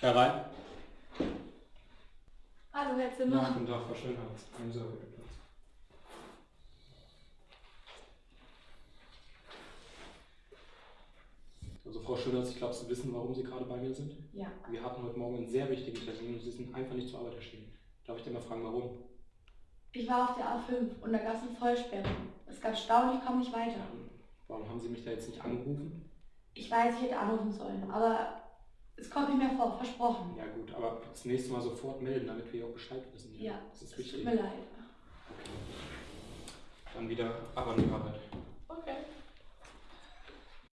Herein. Hallo, Herr Ja, Zimmer. guten Tag, Frau Schönhaus. Nehmen Sie bitte Platz. Also Frau Schönhaus, ich glaube, Sie wissen, warum Sie gerade bei mir sind. Ja. Wir hatten heute Morgen einen sehr wichtigen Termin und Sie sind einfach nicht zur Arbeit erschienen. Darf ich denn mal fragen, warum? Ich war auf der A5 und da gab es eine Vollsperrung. Es gab Stau und ich komme nicht weiter. Warum haben Sie mich da jetzt nicht angerufen? Ich weiß, ich hätte anrufen sollen, aber es kommt nicht mehr vor, versprochen. Ja gut, aber das nächste Mal sofort melden, damit wir auch Bescheid wissen. Ja, das ist es wichtig. tut mir leid. Okay. Dann wieder ab an die Arbeit.